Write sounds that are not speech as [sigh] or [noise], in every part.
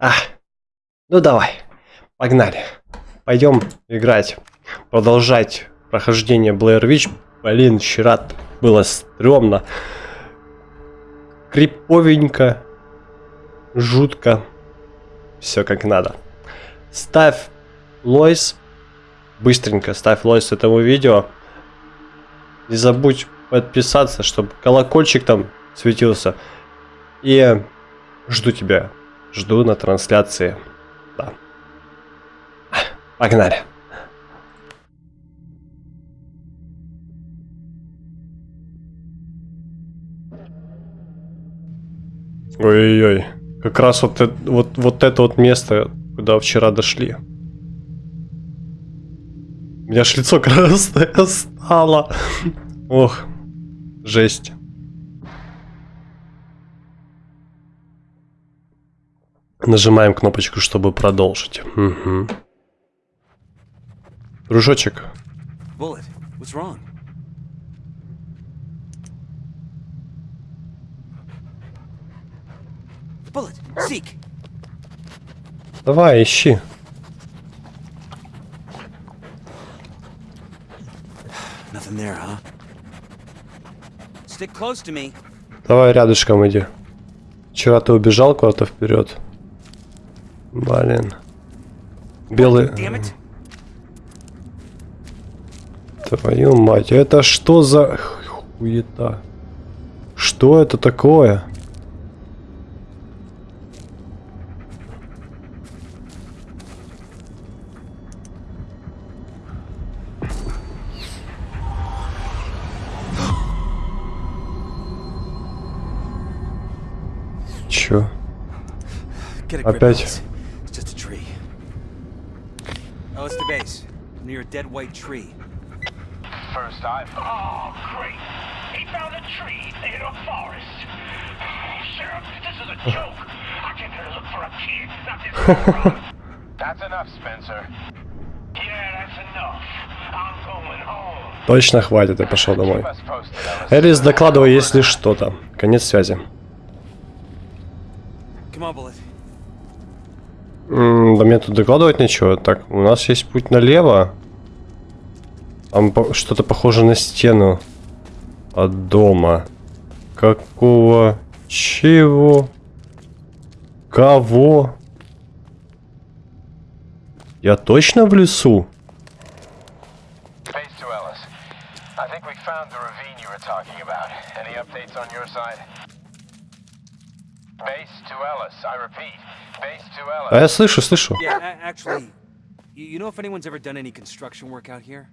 А, ну давай, погнали. Пойдем играть, продолжать прохождение Blair Witch. Блин, вчера было стрёмно. Криповенько, жутко. Все как надо. Ставь лойс. Быстренько ставь лойс этому видео. Не забудь подписаться, чтобы колокольчик там светился. И жду тебя. Жду на трансляции. Да. Погнали. Ой-ой-ой. Как раз вот, вот, вот это вот место, куда вчера дошли. У меня аж лицо [laughs] красное стало. Ох, жесть. Нажимаем кнопочку, чтобы продолжить. Угу. Дружочек. Давай, ищи. Давай рядышком иди. Вчера ты убежал куда-то вперед. Блин. Белый... Твою мать, это что за хуета? Что это такое? Чё? Опять? Oh, it's the base. Near a dead white tree. First I've... Oh, great. He found a tree in a forest. Oh, Sheriff, this is a joke. I came here to look for a kid, not this That's enough, Spencer. Yeah, that's enough. I'm going home. Точно хватит, я пошел домой. Элис, докладывай, если что-то. Конец связи. Да мне тут докладывать ничего. Так, у нас есть путь налево. Там что-то похоже на стену от дома. Какого? Чего? Кого? Я точно в лесу? А я слышу, слышу. You know if anyone's ever done any construction work out here?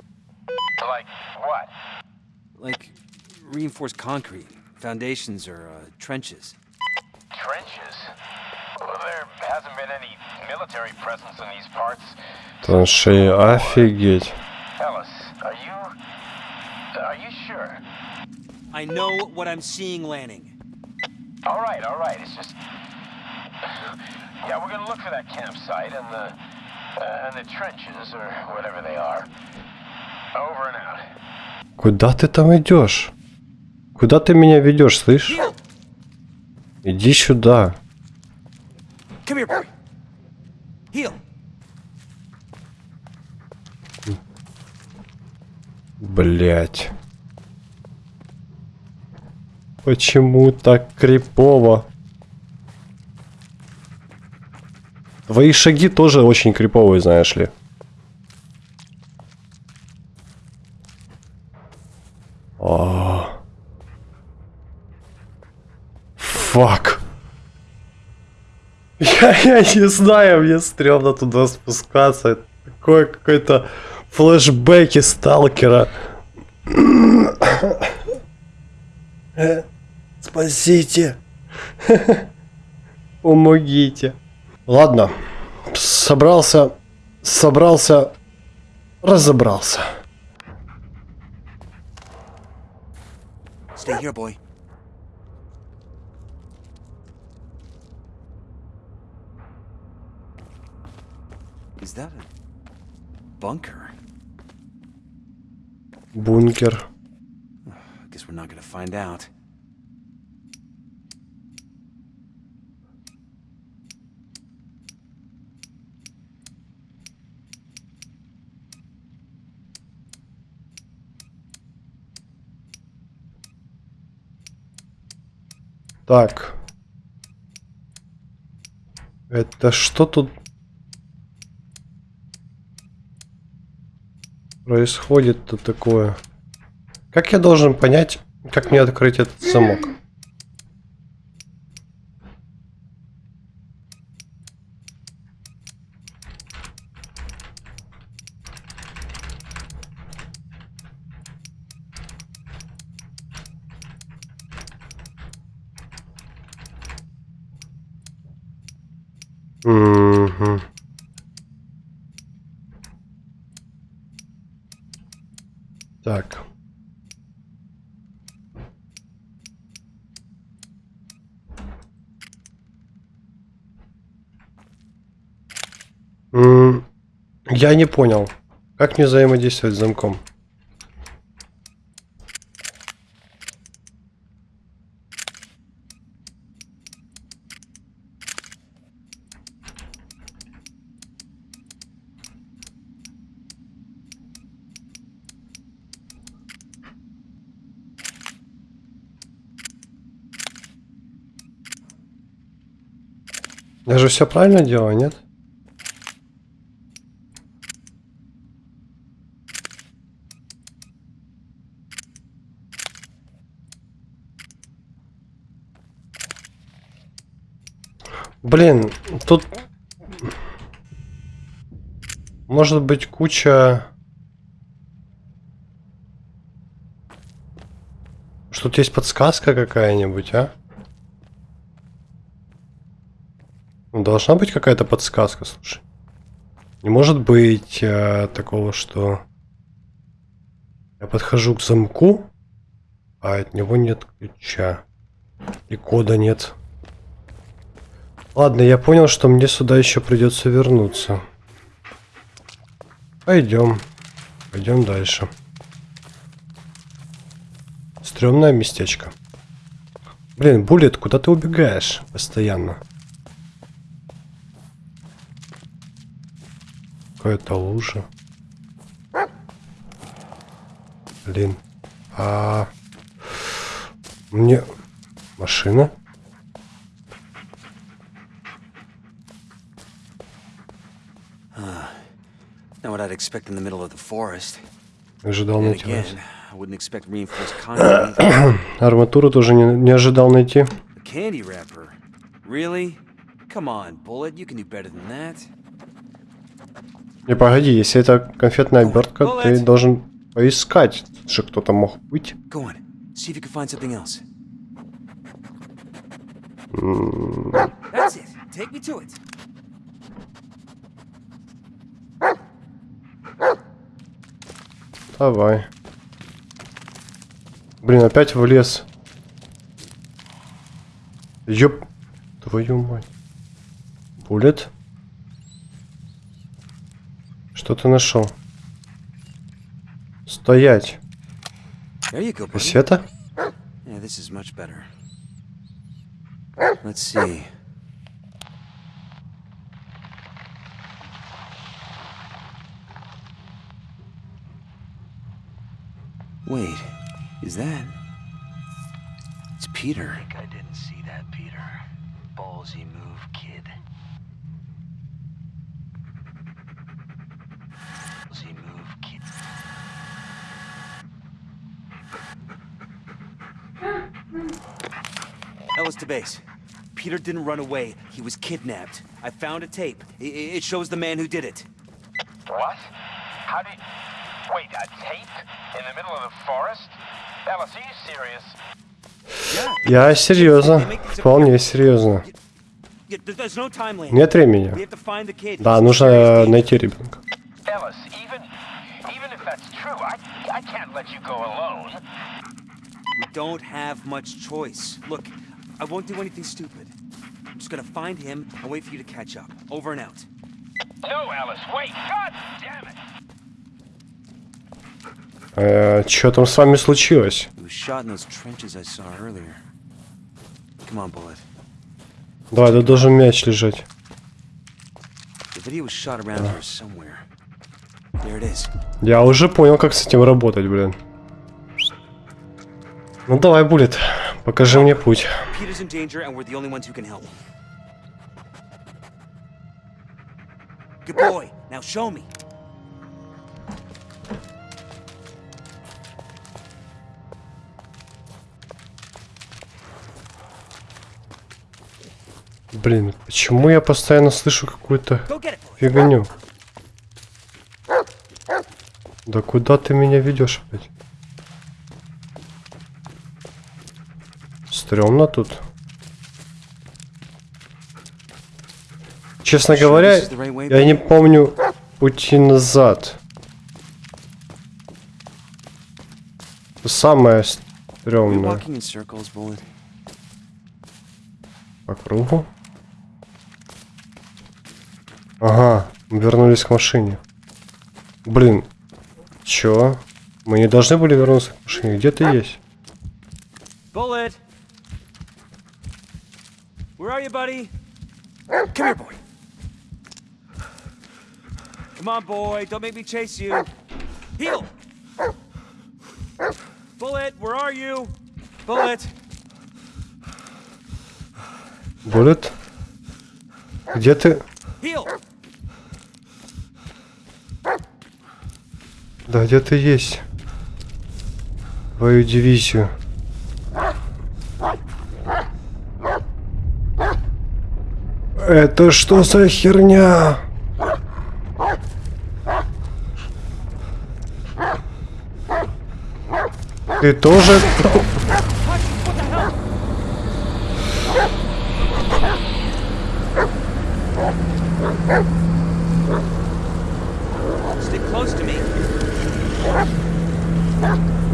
Like what? Like reinforced concrete, foundations or uh, trenches. Trenches? Well, there hasn't been any military presence in these parts. Траншеи, офигеть. Ellis, are you... are you sure? I know what I'm seeing, Lanning. All right, all right. It's just... Yeah, we're gonna look for that campsite and the... Uh, and the trenches, or whatever they are. Куда ты там идешь? Куда ты меня ведешь, слышь? Иди сюда. Блять. Почему так крипово? Твои шаги тоже очень криповые, знаешь ли. О. Фак. [laughs] Я, я не знаю, мне стрёмно туда спускаться. Такое какой-то флешбеки сталкера. [coughs] Спасите. [laughs] Помогите. Ладно. Собрался. Собрался. Разобрался. Stay here, boy. Is that a bunker? Bunker. I guess we're not gonna find out. Так. Это что тут происходит-то такое? Как я должен понять, как мне открыть этот замок? Угу. Так. Я не понял. Как мне взаимодействовать с замком? Я же все правильно делаю, нет? Блин, тут может быть куча... Что тут есть подсказка какая-нибудь, а? Должна быть какая-то подсказка, слушай. Не может быть э, такого, что я подхожу к замку, а от него нет ключа. И кода нет. Ладно, я понял, что мне сюда еще придется вернуться. Пойдем. Пойдем дальше. Стремное местечко. Блин, Буллет, куда ты убегаешь постоянно? Какая-то лужа. Блин. А мне машина? Middle of the forest. Ожидал найти. Арматуру тоже не, не ожидал найти. Candy wrapper? Really? Come on, Bullet, you can do better than that. Не, погоди, если это конфетная обертка, ты должен поискать, что кто-то мог быть. Давай. Блин, опять в лес. Ёп. Твою мать. Булет. Что ты нашел? Стоять. Yeah, better. Let's see. Wait, is that? It's Peter. I, I didn't see that, Peter. Ballsy move, kid. Ellis to base. Peter didn't run away. He was kidnapped. I found a tape. it shows the man who did it. What? How did... Wait, a tape? In the middle of the forest? Ellis, are you serious? Я серьезно. Вполне серьезно. Нет времени. Да, нужно найти ребенка. Ellis, even, even if that's true, I, I can't let you go alone. We don't have much choice. Look, I won't do anything stupid. I'm just gonna find him and wait for you to catch up. Over and out. No, Alice, wait! God damn it! Э, что там с вами случилось? Давай, тут должен мяч лежать. Я уже понял, как с этим работать, блин. Ну давай, Буллет. Покажи мне путь. Good boy. Now show me. Блин, почему я постоянно слышу какую-то фигню? Да куда ты меня ведешь опять? Стремно тут. Честно говоря, я не помню пути назад. Самое стрёмное. По кругу. Ага, мы вернулись к машине. Блин, чё? Мы не должны были вернуться к машине. Где ты есть? Where are you, buddy? Come here, boy. Come on, boy. Don't make me chase you. Heel! Bullet, where are you? Bullet! Буллет? Где ты? Heel! Да, где ты есть? Твою дивизию. Это что за херня? Ты тоже...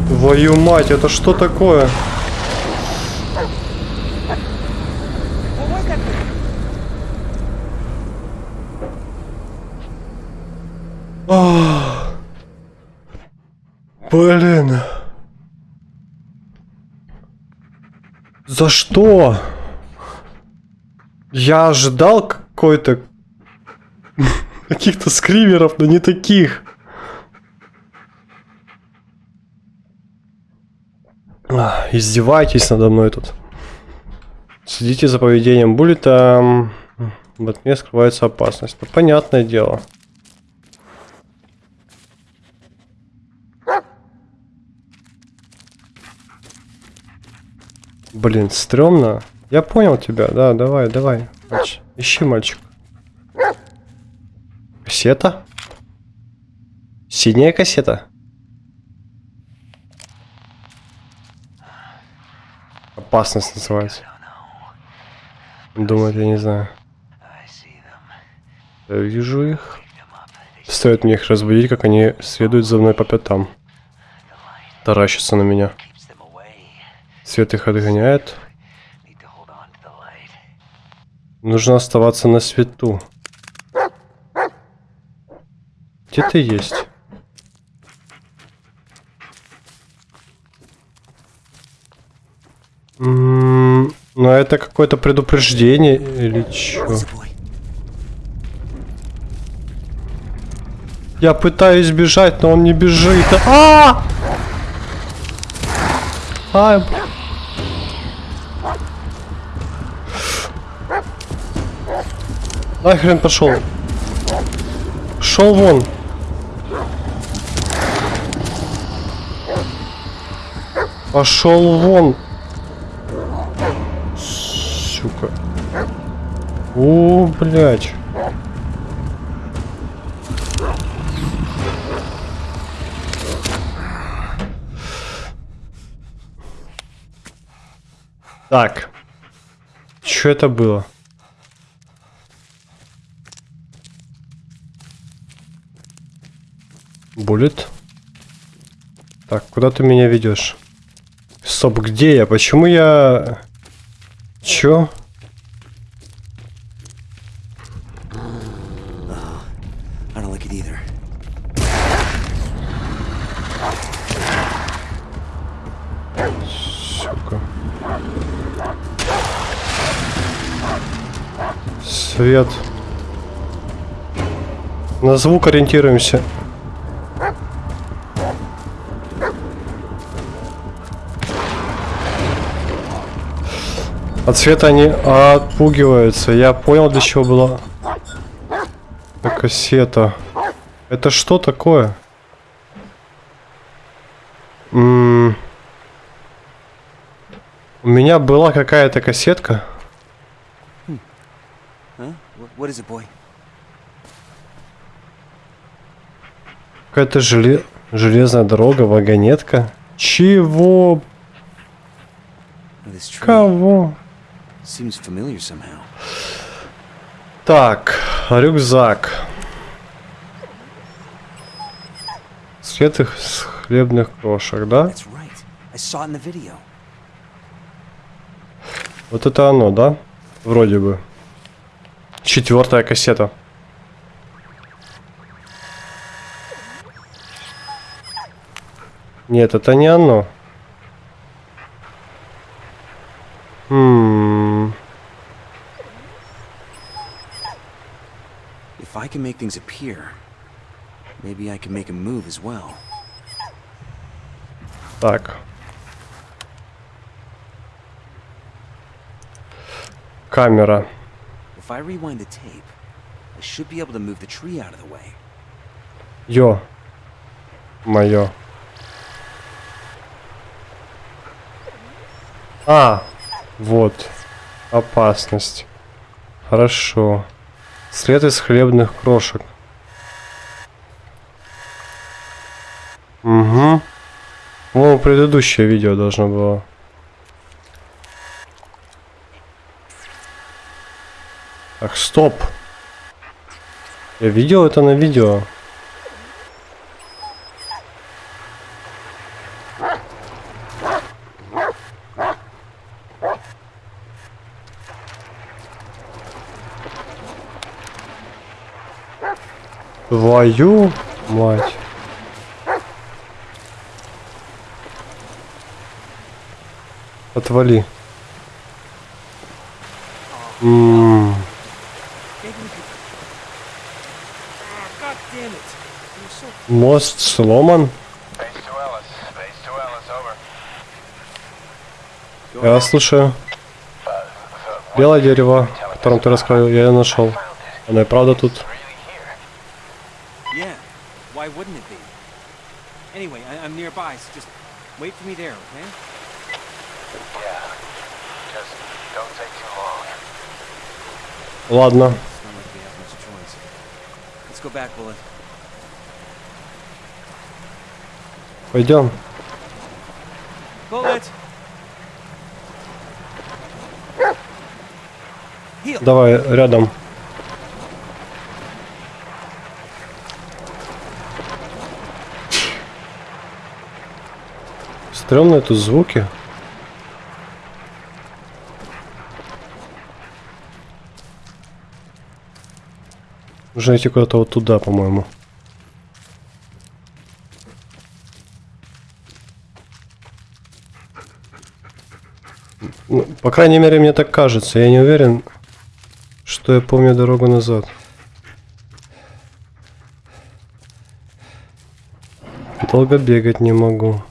Твою мать, это что такое? What was that thing? Блин. За что? Я ожидал какой-то [laughs] каких-то скримеров, но не таких. Издевайтесь надо мной тут. Следите за поведением Буллета. В окне скрывается опасность. Ну, понятное дело. Блин, стрёмно. Я понял тебя, да, давай, давай. Мач- Ищи, мальчик. Кассета? Синяя кассета? Опасность называется. Думает, я не знаю. Я вижу их. Стоит мне их разбудить, как они следуют за мной по пятам. Таращатся на меня. Свет их отгоняет. Нужно оставаться на свету. Где ты есть? М, Ну это какое-то предупреждение или boy? Я пытаюсь бежать, но он не бежит. А! А! б- Нахрен пошел. Шел вон. Пошел вон. Сука. О, блядь. Так. Что это было? Буллет. Так, куда ты меня ведешь? Стоп, где я? Почему я... Чё? Свет. На звук ориентируемся. От цвета они отпугиваются. Я понял, для чего была кассета. Это что такое? М -м У меня была какая-то кассетка. Какая-то желе... железная дорога, вагонетка. Чего? Кого? Так, рюкзак. След их с хлебных крошек, да? Вот это оно, да? Вроде бы. Четвертая кассета. Нет, это не оно. Хм. If I can make things appear, maybe I can make them move as well. Так. Камера. If I rewind the tape, I should be able to move the tree out of the way. Йо. Моё. А, вот. Опасность. Хорошо. След из хлебных крошек. Угу. Ну, предыдущее видео должно было. Так, стоп. Я видел это на видео. Твою мать. Отвали. М. Мост сломан. Я слушаю. Белое дерево, о котором ты рассказывал, я ее нашел. Оно и правда тут. nearby, so just wait for me there, okay? Yeah. Just don't take too long. Ладно. Let's go back, Bullet. Пойдем. Bullet. Давай рядом. Стрёмные тут звуки. Нужно идти куда-то вот туда, по-моему. Ну, по крайней мере, мне так кажется. Я не уверен, что я помню дорогу назад. Долго бегать не могу.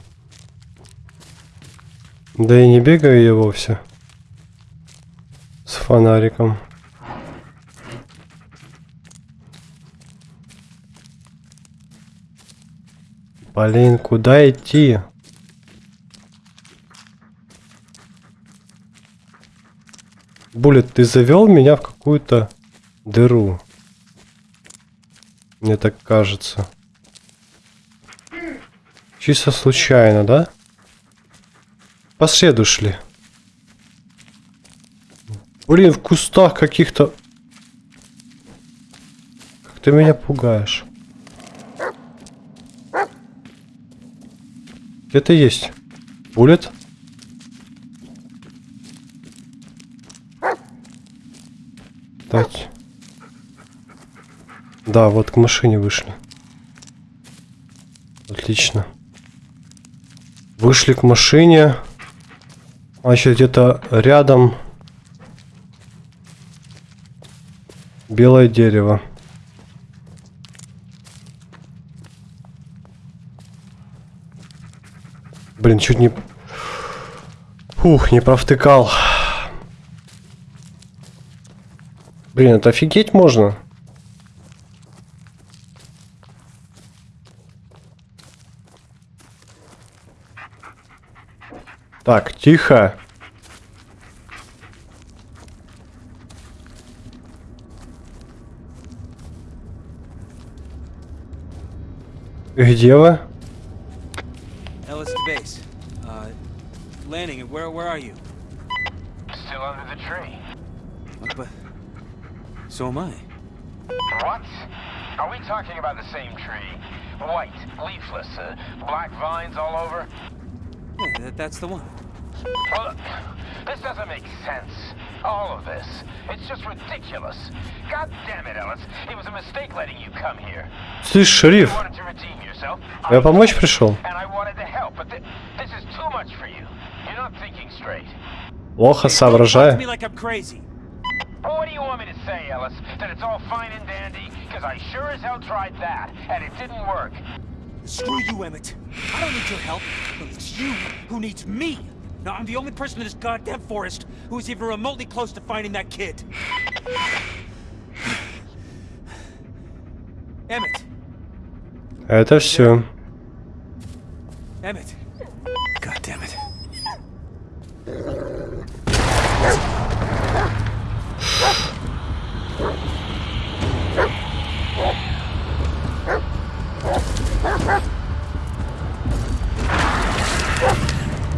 Да и не бегаю я вовсе. С фонариком. Блин, куда идти? Булет, ты завел меня в какую-то дыру. Мне так кажется. Чисто случайно, да? По следу шли. Блин, в кустах каких-то... Как ты меня пугаешь. Где ты есть? Булет? Дать. Да, вот к машине вышли. Отлично. Вышли к машине. Значит, где-то рядом белое дерево. Блин, чуть не... Ух, не провтыкал. Блин, это офигеть? Можно. Так, тихо. Где вы? Ellis to base. Uh, landing. Where where are you? Still under the tree. But so am I. What? Are we talking about the same tree? White, leafless, uh, black vines all over? Yeah, that, that's the one. Well, look, this doesn't make sense. All of this. It's just ridiculous. God damn it, Ellis. It was a mistake letting you come here. Слышь, You шериф, wanted to redeem yourself. я помочь пришел? And I wanted to help, but thi- this is too much for you. You're not thinking straight. Плохо Talk to соображаю. me like I'm crazy. Well, what do you want me to say, Ellis? That it's all fine and dandy? Because I sure as hell tried that, and it didn't work. Screw you, Emmett. I don't need your help. It's you who needs me. Now, I'm the only person in this goddamn forest who is even remotely close to finding that kid. [sighs] Emmett. Это все.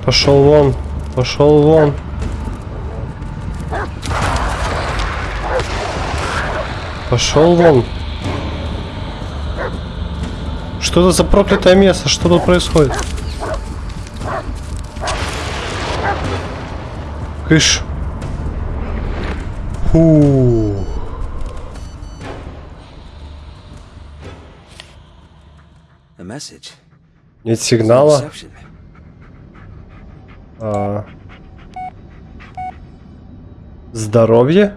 Пошел вон. Пошел вон. Пошел вон. Что это за проклятое место? Что тут происходит? Кыш. Фу. Нет сигнала. А. Здоровье?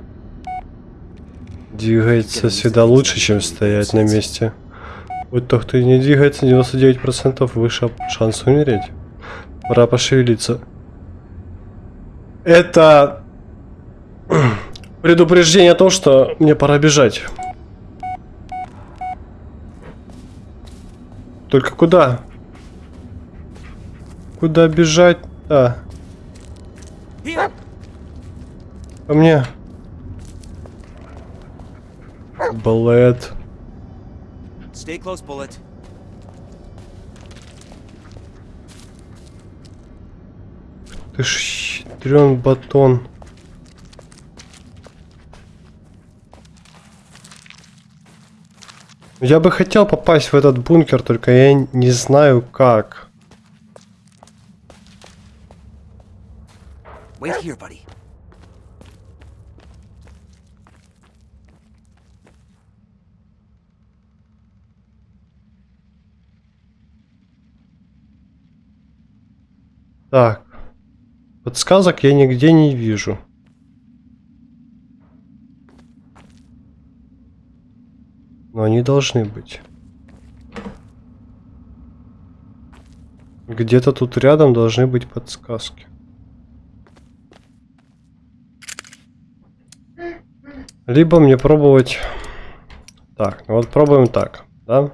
Двигается всегда лучше, чем стоять на месте. Вот тот, кто не двигается, 99% выше шанс умереть. Пора пошевелиться. Это [clears throat] предупреждение о том, что мне пора бежать. Только куда? Куда бежать? Да. Ко мне. Балет. Stay close, Bullet. Ты ж хитрен батон. Я бы хотел попасть в этот бункер, только я не знаю как. Wait here, buddy. Так. Подсказок я нигде не вижу. Но они должны быть. Где-то тут рядом должны быть подсказки. Либо мне пробовать... Так, вот пробуем так, да?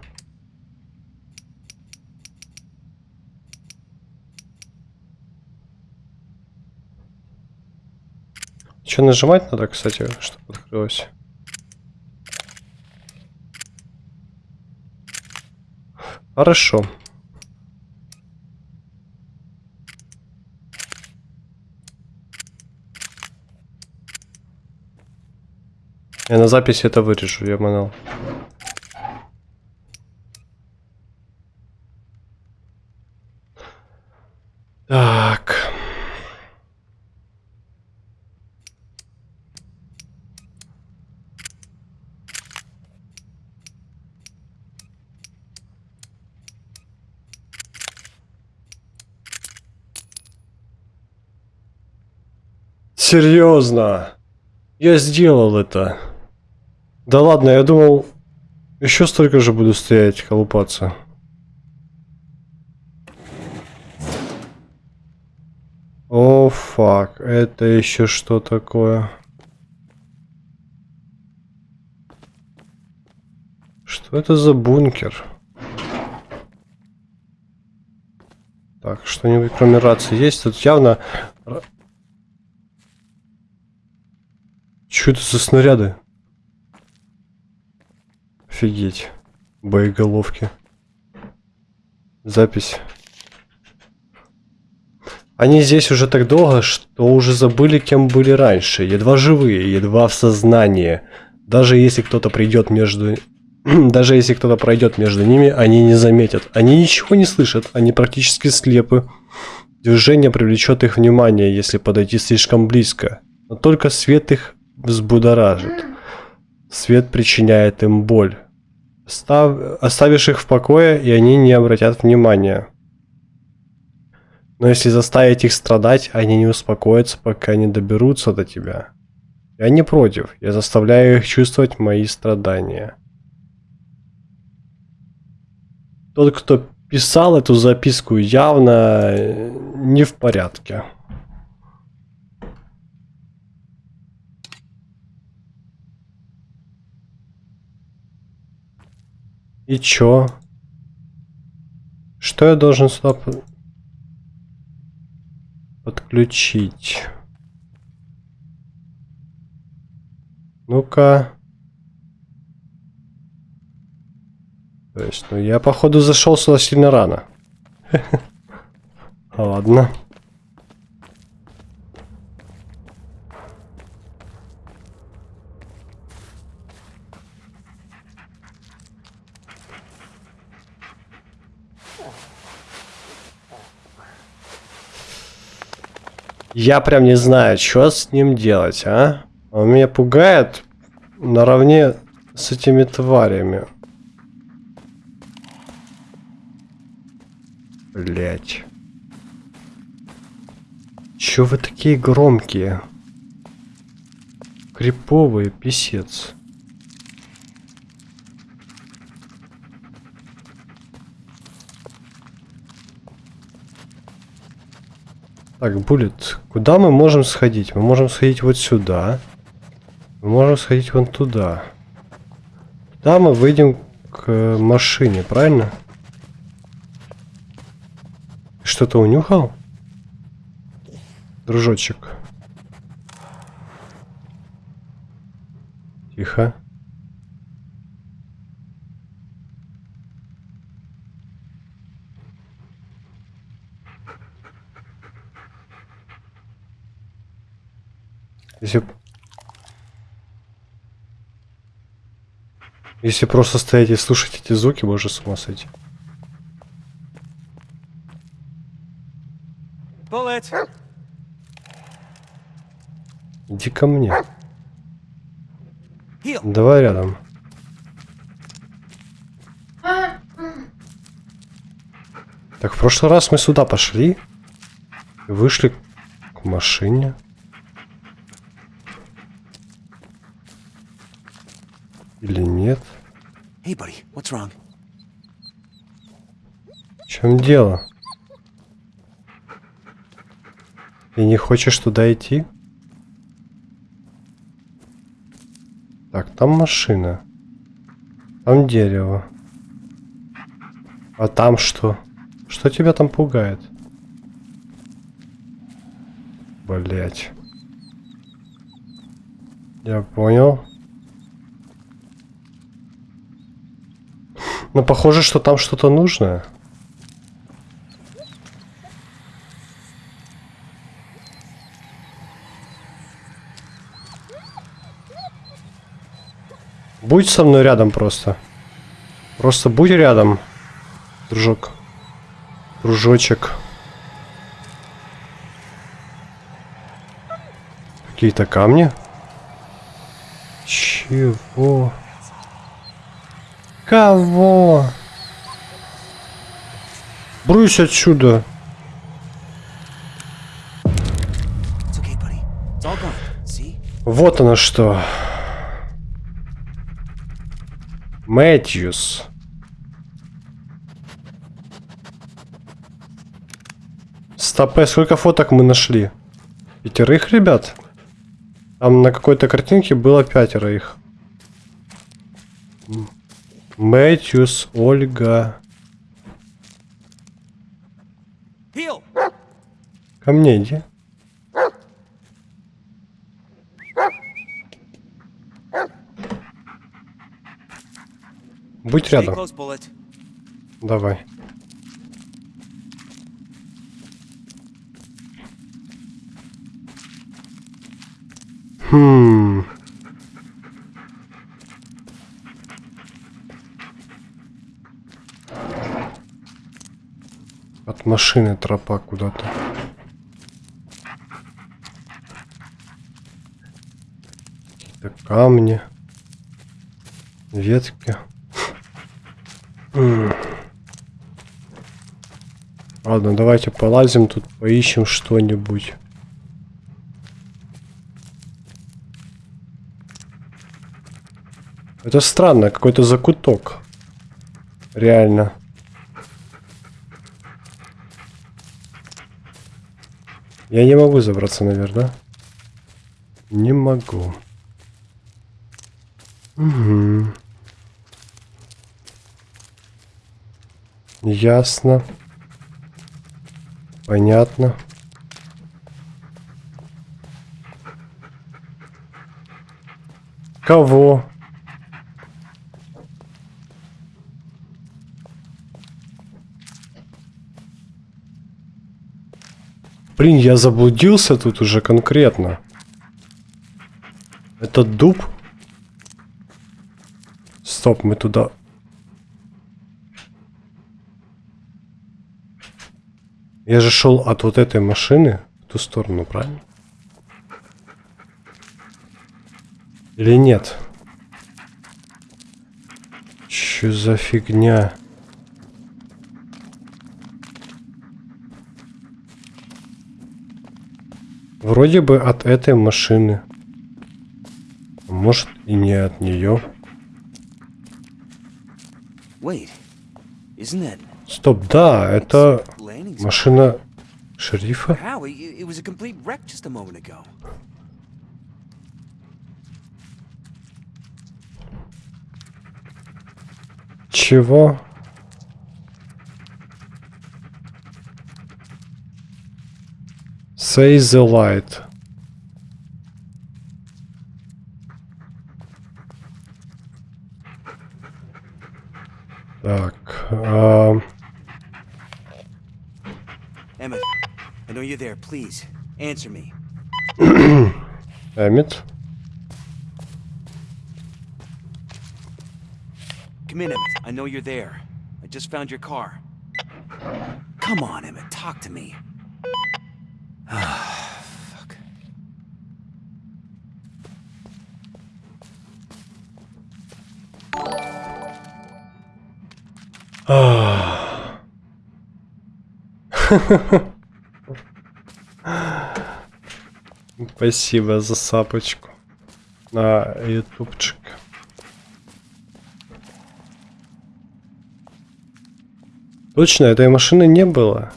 Что нажимать надо, кстати, чтобы открылось? Хорошо. Я на записи это вырежу, я манал. Так. Серьезно. Я сделал это. Да ладно, я думал, еще столько же буду стоять, колупаться. О, фак, это еще что такое? Что это за бункер? Так, что-нибудь кроме рации есть? Тут явно... Что это за снаряды? Офигеть. Боеголовки. Запись. Они здесь уже так долго, что уже забыли, кем были раньше. Едва живые, едва в сознании. Даже если кто-то придет между... [clears throat] Даже если кто-то пройдет между ними, они не заметят. Они ничего не слышат, они практически слепы. Движение привлечет их внимание, если подойти слишком близко. Но только свет их взбудоражит. Свет причиняет им боль. Став... Оставишь их в покое, и они не обратят внимания. Но если заставить их страдать, они не успокоятся, пока не доберутся до тебя. Я не против, я заставляю их чувствовать мои страдания. Тот, кто писал эту записку, явно не в порядке. И чё? Что я должен сюда подключить? Ну-ка. То есть, ну я походу зашел сюда сильно рано. [laughs] Ладно. Я прям не знаю, что с ним делать, а? Он меня пугает наравне с этими тварями. Блять. Чё вы такие громкие? Криповые, писец. Так, Буллет, куда мы можем сходить? Мы можем сходить вот сюда. Мы можем сходить вон туда. Туда мы выйдем к машине, правильно? Что-то унюхал? Дружочек. Тихо. Если... Если просто стоять и слушать эти звуки, можно с ума сойти. Иди ко мне. Давай рядом. Так, в прошлый раз мы сюда пошли. Вышли к машине. Или нет? Hey, buddy, what's wrong? В чем дело? Ты не хочешь туда идти? Так, там машина. Там дерево. А там что? Что тебя там пугает? Блять. Я понял. Но похоже, что там что-то нужное. Будь со мной рядом просто. Просто будь рядом, дружок. Дружочек. Какие-то камни? Чего? Кого? Брысь отсюда. Вот оно что. Мэтьюс. Стопе, сколько фоток мы нашли? Пятерых, ребят? Там на какой-то картинке было пятеро их. Мэтьюс, Ольга. Ко мне иди. Будь рядом. Давай. Хм. От машины тропа куда-то. Какие-то камни. Ветки. Ладно, давайте полазим тут, поищем что-нибудь. Это странно, какой-то закуток. Реально. Я не могу забраться наверх, да? Не могу. Угу. Ясно. Понятно. Кого? Блин, я заблудился тут уже конкретно. Это дуб? Стоп, мы туда... Я же шел от вот этой машины в ту сторону, правильно? Или нет? Что за фигня? Вроде бы от этой машины. Может и не от нее. Стоп, да, это машина шерифа. Чего? Say the light. Так. А... Emmett, I know you're there. Please, answer me. [coughs] Emmett? Come in, Emmett. I know you're there. I just found your car. Come on, Emmett. Talk to me. Спасибо за сапочку на ютубчик. Точно, этой машины не было.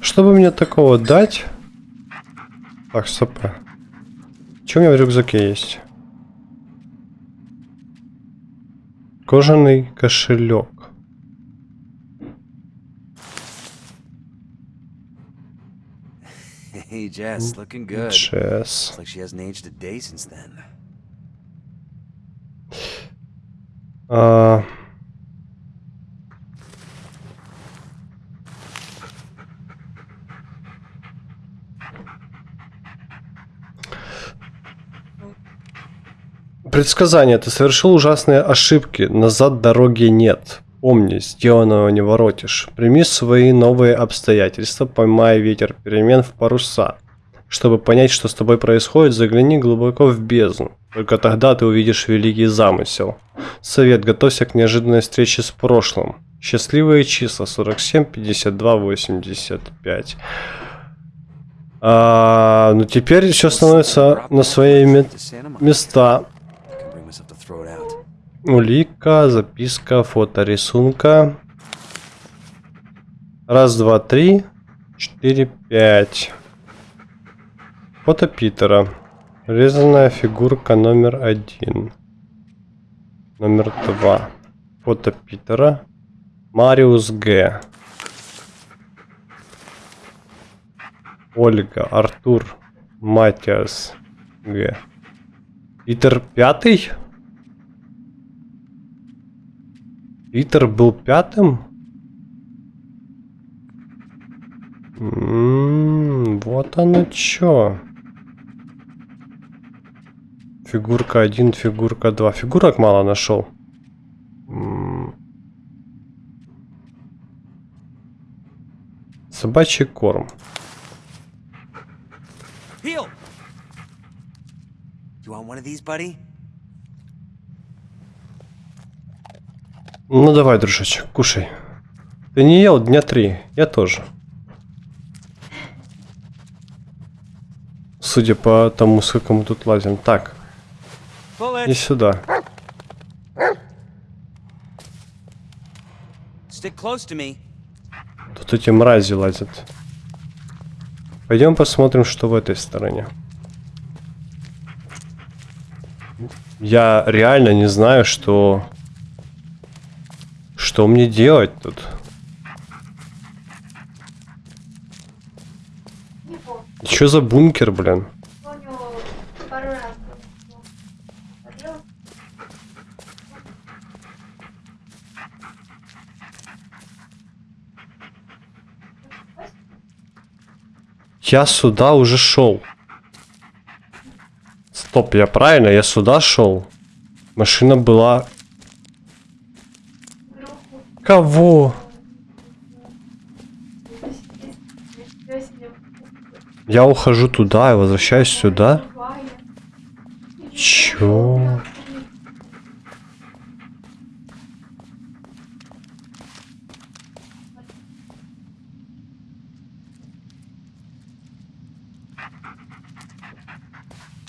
Чтобы мне такого дать... Так, стоп. Что у меня в рюкзаке есть? Кожаный кошелек. Hey, Jess, looking good. Jess. Looks like she hasn't aged a day since then. Uh... Предсказание. Ты совершил ужасные ошибки. Назад дороги нет. Помни, сделанного не воротишь. Прими свои новые обстоятельства, поймай ветер перемен в паруса. Чтобы понять, что с тобой происходит, загляни глубоко в бездну. Только тогда ты увидишь великий замысел. Совет, готовься к неожиданной встрече с прошлым. Счастливые числа 47, 52, 85. А, ну теперь все становится на свои места. Улика, записка, фото рисунка. Раз, два, три, четыре, пять. Фото Питера. Резаная фигурка номер один. Номер два. Фото Питера. Мариус Г. Ольга, Артур, Матиас Г. Питер пятый? Питер был пятым? М -м, вот оно чё. Фигурка 1, фигурка 2. Фигурок мало нашел. Собачий корм. You want one of these, buddy? Ну давай, дружочек, кушай. Ты не ел дня три, я тоже. Судя по тому, сколько мы тут лазим. Так, и сюда. Тут эти мрази лазят. Пойдем посмотрим, что в этой стороне. Я реально не знаю, что... Что мне делать тут? Что за бункер, блин? Я сюда уже шел. Стоп, я правильно? Я сюда шел. Машина была... Кого? Я ухожу туда и возвращаюсь сюда. Чё?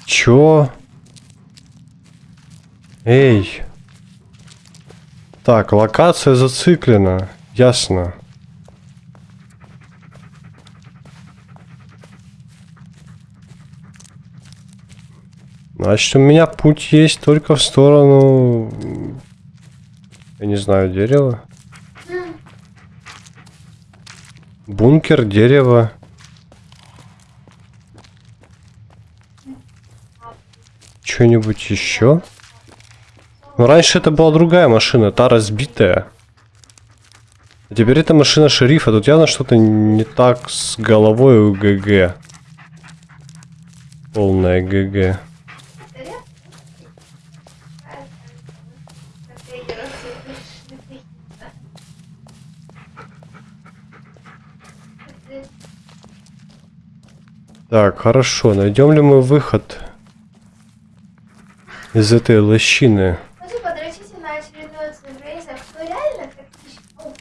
Чё? Эй. Так, локация зациклена. Ясно. Значит, у меня путь есть только в сторону... Я не знаю, дерева. Бункер, дерево. Что-нибудь еще? Ну, раньше это была другая машина, та разбитая. А теперь это машина шерифа. Тут явно что-то не так с головой у ГГ. Полная ГГ. Так, хорошо. Найдем ли мы выход? из этой лощины. Хочу подрочить на очередной цивилизацию. Кто реально как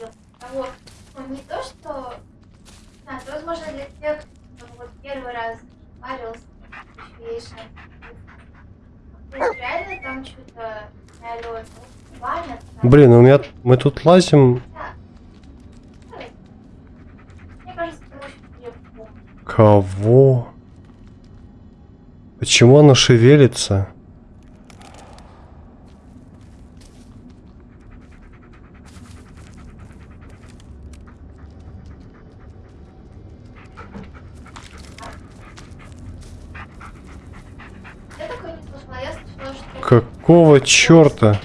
ну, того, ну, не то, что... А, то, возможно, для тех, кто вот первый раз парился, еще реально там что-то налет, банят. Блин, у меня... Мы тут лазим... Кого? Почему оно шевелится? Какого черта?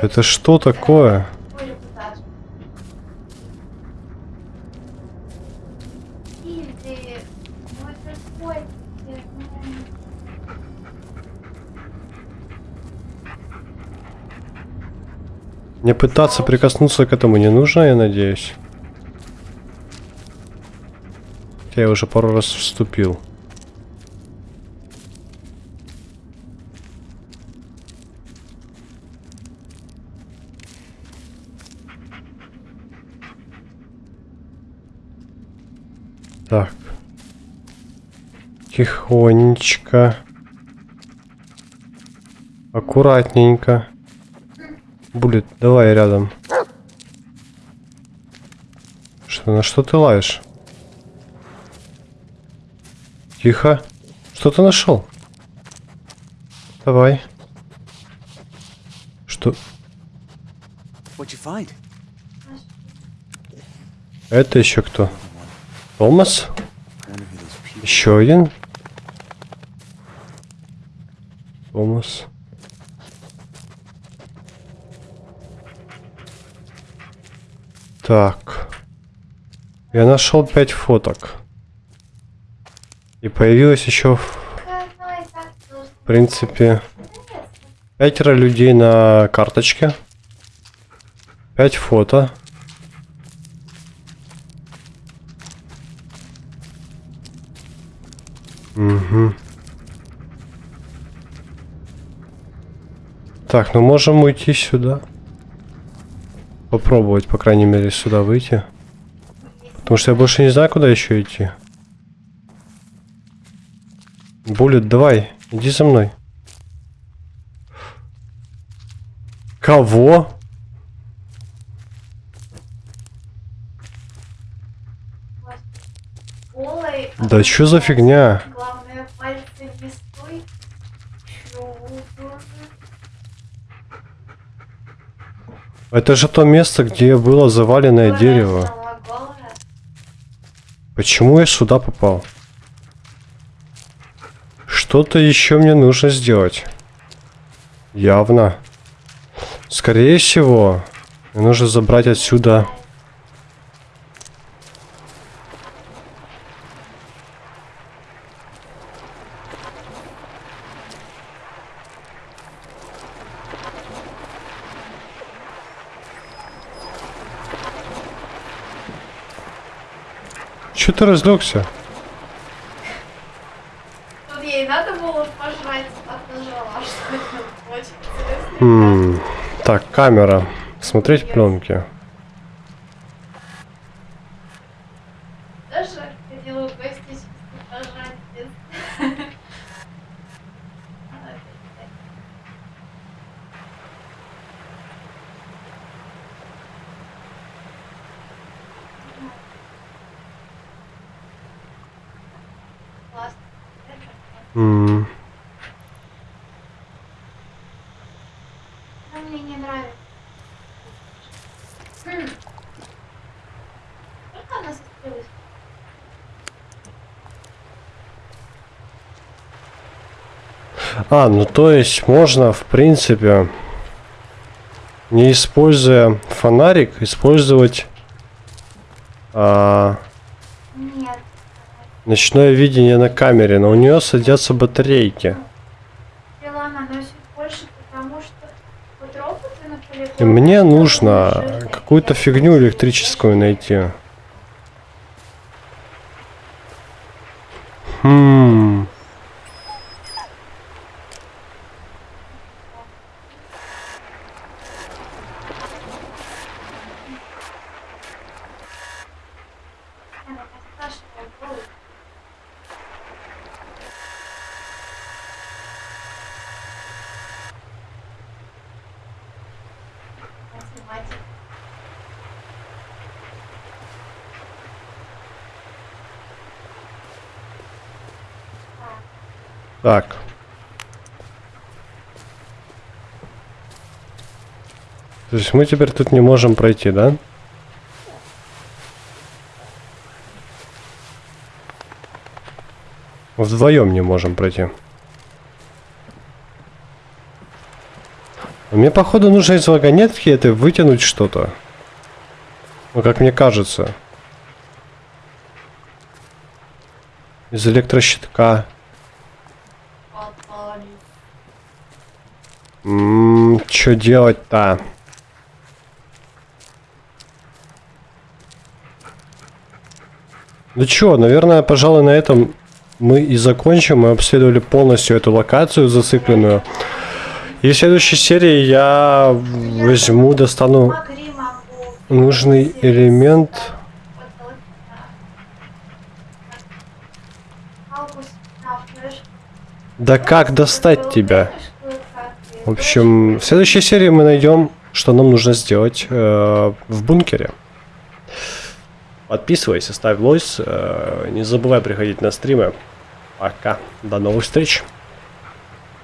Это что такое? Мне пытаться прикоснуться к этому не нужно, я надеюсь. Я уже пару раз вступил. Так. Тихонечко. Аккуратненько. Булит, давай рядом. Что, на что ты лаешь? Тихо. Что ты нашел? Давай. Что? Это еще кто? Томас? Еще один? Томас. Так. Я нашел пять фоток. И появилось еще, в принципе, пятеро людей на карточке. Пять фото. Так, ну можем уйти сюда. Попробовать, по крайней мере, сюда выйти. Потому что я больше не знаю, куда еще идти. Буллет, давай, иди за мной. Кого? Да что за фигня? Главное, пальцы не стой. Чего, боже? Это же то место, где было заваленное дерево. Почему я сюда попал? Что-то еще мне нужно сделать. Явно. Скорее всего, мне нужно забрать отсюда... ты разлегся? Тут ей надо было пожрать, а нажала, что это очень интересно. Так, камера. Смотреть пленки. Даже ходила в гости [laughs] Мне не нравится. Хм. Сколько она осталось? А, ну то есть можно, в принципе, не используя фонарик, использовать а. Ночное видение на камере, но у нее садятся батарейки. Больше, вот. И мне нужно какую-то фигню электрическую найти. Хм. Она так страшно голый. Математика. Так. То есть мы теперь тут не можем пройти, да? Вдвоем не можем пройти. Мне, походу, нужно из вагонетки это вытянуть что-то. Ну, как мне кажется. Из электрощитка. Что делать-то? Ну чё, наверное, пожалуй, на этом мы и закончим. Мы обследовали полностью эту локацию зацикленную. И в следующей серии я возьму, достану нужный элемент. Да. Как достать тебя? В общем, в следующей серии мы найдем, что нам нужно сделать э, в бункере. Подписывайся, ставь лойс, э, не забывай приходить на стримы. Пока. До новых встреч.